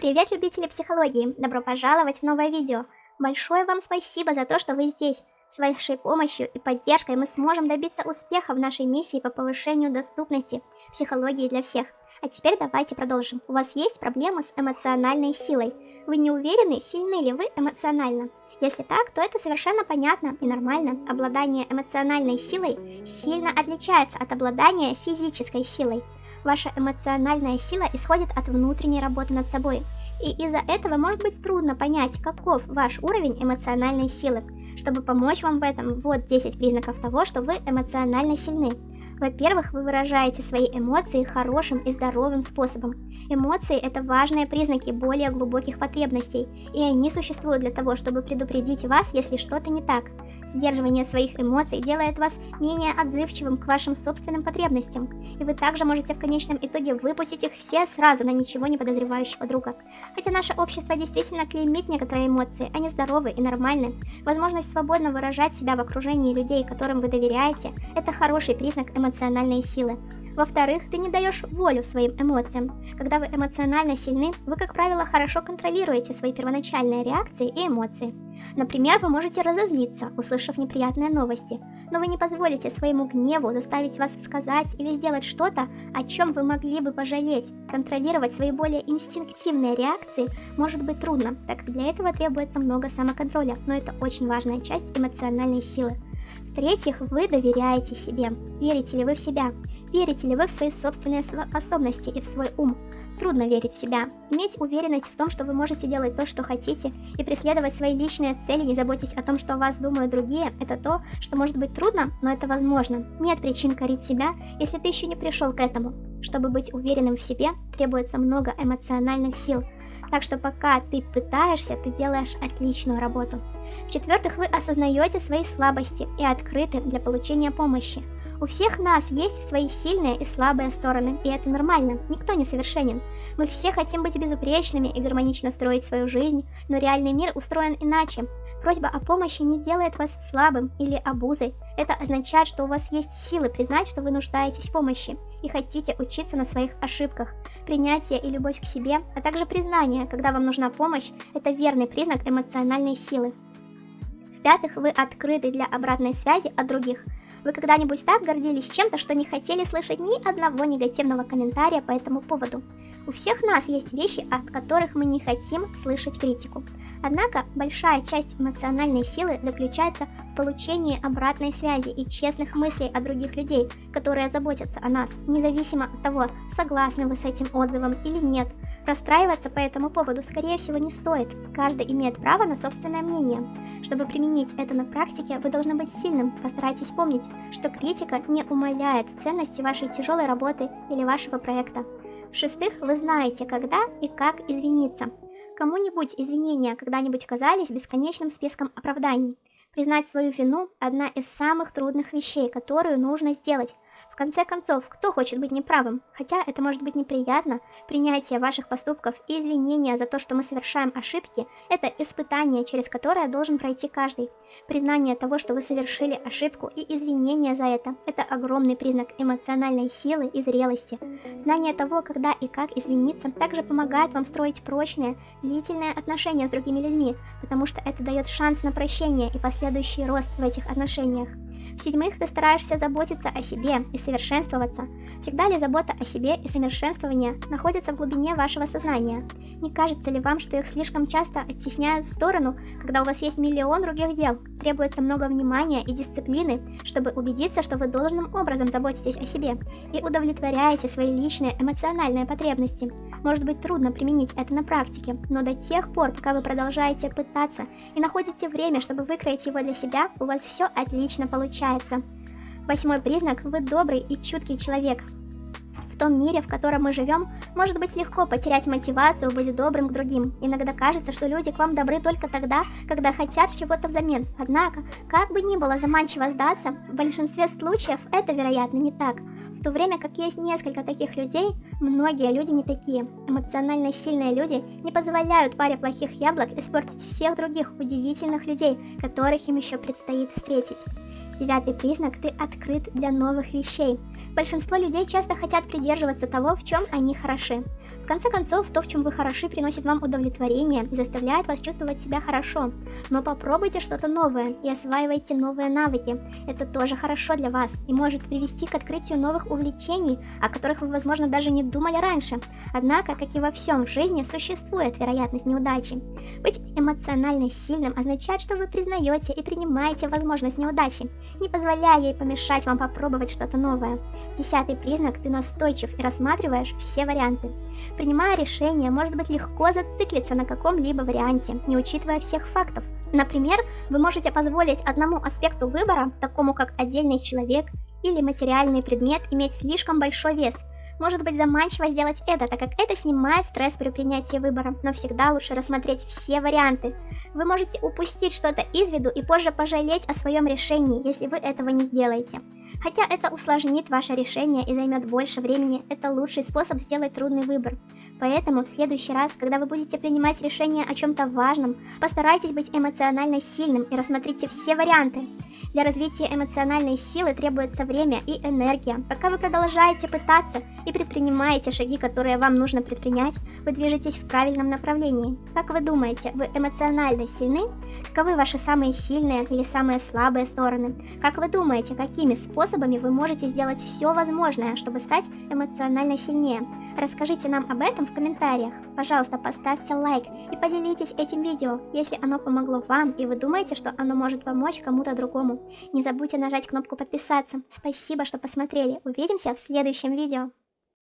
Привет, любители психологии! Добро пожаловать в новое видео! Большое вам спасибо за то, что вы здесь. С вашей помощью и поддержкой мы сможем добиться успеха в нашей миссии по повышению доступности психологии для всех. А теперь давайте продолжим. У вас есть проблемы с эмоциональной силой. Вы не уверены, сильны ли вы эмоционально? Если так, то это совершенно понятно и нормально. Обладание эмоциональной силой сильно отличается от обладания физической силой. Ваша эмоциональная сила исходит от внутренней работы над собой. И из-за этого может быть трудно понять, каков ваш уровень эмоциональной силы. Чтобы помочь вам в этом, вот 10 признаков того, что вы эмоционально сильны. Во-первых, вы выражаете свои эмоции хорошим и здоровым способом. Эмоции – это важные признаки более глубоких потребностей, и они существуют для того, чтобы предупредить вас, если что-то не так. Сдерживание своих эмоций делает вас менее отзывчивым к вашим собственным потребностям, и вы также можете в конечном итоге выпустить их все сразу на ничего не подозревающего друга. Хотя наше общество действительно клеймит некоторые эмоции, они здоровы и нормальны. Возможность свободно выражать себя в окружении людей, которым вы доверяете, это хороший признак эмоциональной силы. Во-вторых, ты не даешь волю своим эмоциям. Когда вы эмоционально сильны, вы, как правило, хорошо контролируете свои первоначальные реакции и эмоции. Например, вы можете разозлиться, услышав неприятные новости, но вы не позволите своему гневу заставить вас сказать или сделать что-то, о чем вы могли бы пожалеть. Контролировать свои более инстинктивные реакции может быть трудно, так как для этого требуется много самоконтроля, но это очень важная часть эмоциональной силы. В-третьих, вы доверяете себе. Верите ли вы в себя? Верите ли вы в свои собственные способности и в свой ум? Трудно верить в себя. Иметь уверенность в том, что вы можете делать то, что хотите, и преследовать свои личные цели, не заботясь о том, что о вас думают другие, это то, что может быть трудно, но это возможно. Нет причин корить себя, если ты еще не пришел к этому. Чтобы быть уверенным в себе, требуется много эмоциональных сил. Так что пока ты пытаешься, ты делаешь отличную работу. В-четвертых, вы осознаете свои слабости и открыты для получения помощи. У всех нас есть свои сильные и слабые стороны, и это нормально, никто не совершенен. Мы все хотим быть безупречными и гармонично строить свою жизнь, но реальный мир устроен иначе. Просьба о помощи не делает вас слабым или обузой. Это означает, что у вас есть силы признать, что вы нуждаетесь в помощи и хотите учиться на своих ошибках. Принятие и любовь к себе, а также признание, когда вам нужна помощь, это верный признак эмоциональной силы. В-пятых, вы открыты для обратной связи от других – вы когда-нибудь так гордились чем-то, что не хотели слышать ни одного негативного комментария по этому поводу? У всех нас есть вещи, от которых мы не хотим слышать критику. Однако большая часть эмоциональной силы заключается в получении обратной связи и честных мыслей от других людей, которые заботятся о нас, независимо от того, согласны вы с этим отзывом или нет. Расстраиваться по этому поводу, скорее всего, не стоит. Каждый имеет право на собственное мнение. Чтобы применить это на практике, вы должны быть сильным. Постарайтесь помнить, что критика не умаляет ценности вашей тяжелой работы или вашего проекта. В-шестых, вы знаете, когда и как извиниться. Кому-нибудь извинения когда-нибудь казались бесконечным списком оправданий. Признать свою вину – одна из самых трудных вещей, которую нужно сделать – конце концов, кто хочет быть неправым? Хотя это может быть неприятно, принятие ваших поступков и извинения за то, что мы совершаем ошибки, это испытание, через которое должен пройти каждый. Признание того, что вы совершили ошибку и извинения за это, это огромный признак эмоциональной силы и зрелости. Знание того, когда и как извиниться, также помогает вам строить прочные, длительные отношения с другими людьми, потому что это дает шанс на прощение и последующий рост в этих отношениях. В-седьмых, ты стараешься заботиться о себе и совершенствоваться. Всегда ли забота о себе и совершенствование находятся в глубине вашего сознания? Не кажется ли вам, что их слишком часто оттесняют в сторону, когда у вас есть миллион других дел? Требуется много внимания и дисциплины, чтобы убедиться, что вы должным образом заботитесь о себе и удовлетворяете свои личные эмоциональные потребности. Может быть трудно применить это на практике, но до тех пор, пока вы продолжаете пытаться и находите время, чтобы выкроить его для себя, у вас все отлично получается. Восьмой признак – вы добрый и чуткий человек. В том мире, в котором мы живем, может быть легко потерять мотивацию быть добрым к другим. Иногда кажется, что люди к вам добры только тогда, когда хотят чего-то взамен. Однако, как бы ни было заманчиво сдаться, в большинстве случаев это, вероятно, не так. В то время как есть несколько таких людей, многие люди не такие. Эмоционально сильные люди не позволяют паре плохих яблок испортить всех других удивительных людей, которых им еще предстоит встретить. Девятый признак – ты открыт для новых вещей. Большинство людей часто хотят придерживаться того, в чем они хороши. В конце концов, то, в чем вы хороши, приносит вам удовлетворение и заставляет вас чувствовать себя хорошо. Но попробуйте что-то новое и осваивайте новые навыки. Это тоже хорошо для вас и может привести к открытию новых увлечений, о которых вы, возможно, даже не думали раньше. Однако, как и во всем в жизни, существует вероятность неудачи. Быть эмоционально сильным означает, что вы признаете и принимаете возможность неудачи, не позволяя ей помешать вам попробовать что-то новое. Десятый признак – ты настойчив и рассматриваешь все варианты. Принимая решение, может быть легко зациклиться на каком-либо варианте, не учитывая всех фактов. Например, вы можете позволить одному аспекту выбора, такому как отдельный человек или материальный предмет, иметь слишком большой вес – может быть заманчиво сделать это, так как это снимает стресс при принятии выбора, но всегда лучше рассмотреть все варианты. Вы можете упустить что-то из виду и позже пожалеть о своем решении, если вы этого не сделаете. Хотя это усложнит ваше решение и займет больше времени, это лучший способ сделать трудный выбор. Поэтому в следующий раз, когда вы будете принимать решение о чем-то важном, постарайтесь быть эмоционально сильным и рассмотрите все варианты. Для развития эмоциональной силы требуется время и энергия. Пока вы продолжаете пытаться и предпринимаете шаги, которые вам нужно предпринять, вы движетесь в правильном направлении. Как вы думаете, вы эмоционально сильны? Каковы ваши самые сильные или самые слабые стороны? Как вы думаете, какими способами вы можете сделать все возможное, чтобы стать эмоционально сильнее? Расскажите нам об этом в комментариях. Пожалуйста, поставьте лайк и поделитесь этим видео, если оно помогло вам и вы думаете, что оно может помочь кому-то другому. Не забудьте нажать кнопку подписаться. Спасибо, что посмотрели. Увидимся в следующем видео.